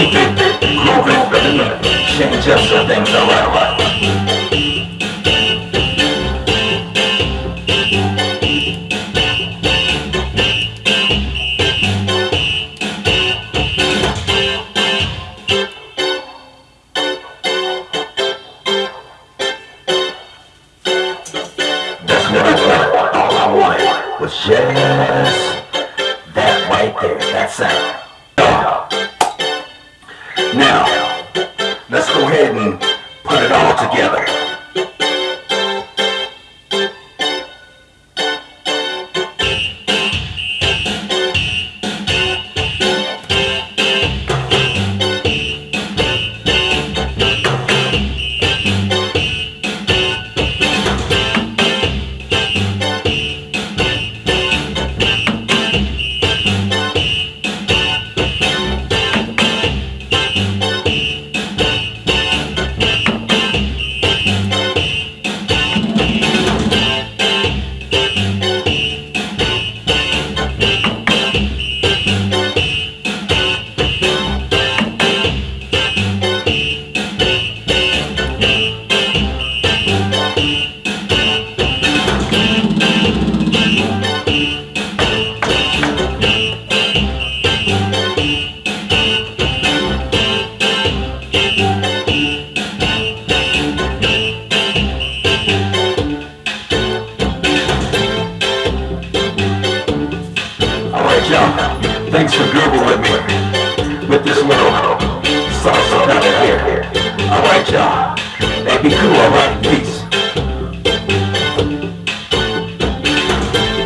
keep it for. Change up some things, alright? That's. All was just that right there, that sound. Now, let's go ahead and put it all together. Y'all, thanks for grooving with me with this little salsa down here. Alright y'all, hey be cool alright, peace.